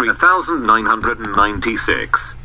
3996.